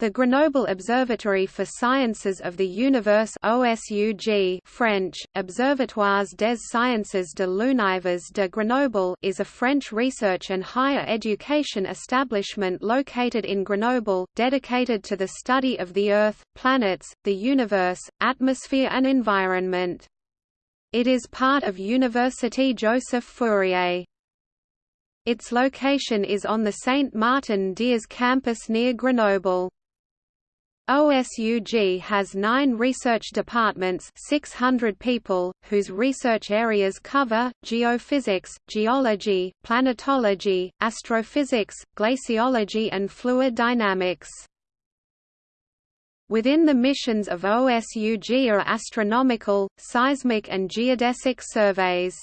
The Grenoble Observatory for Sciences of the Universe OSUG French, Observatoires des Sciences de l'Univers de Grenoble is a French research and higher education establishment located in Grenoble, dedicated to the study of the Earth, planets, the universe, atmosphere and environment. It is part of Université Joseph Fourier. Its location is on the Saint-Martin-d'Hères campus near Grenoble. OSUG has nine research departments 600 people, whose research areas cover, geophysics, geology, planetology, astrophysics, glaciology and fluid dynamics. Within the missions of OSUG are astronomical, seismic and geodesic surveys.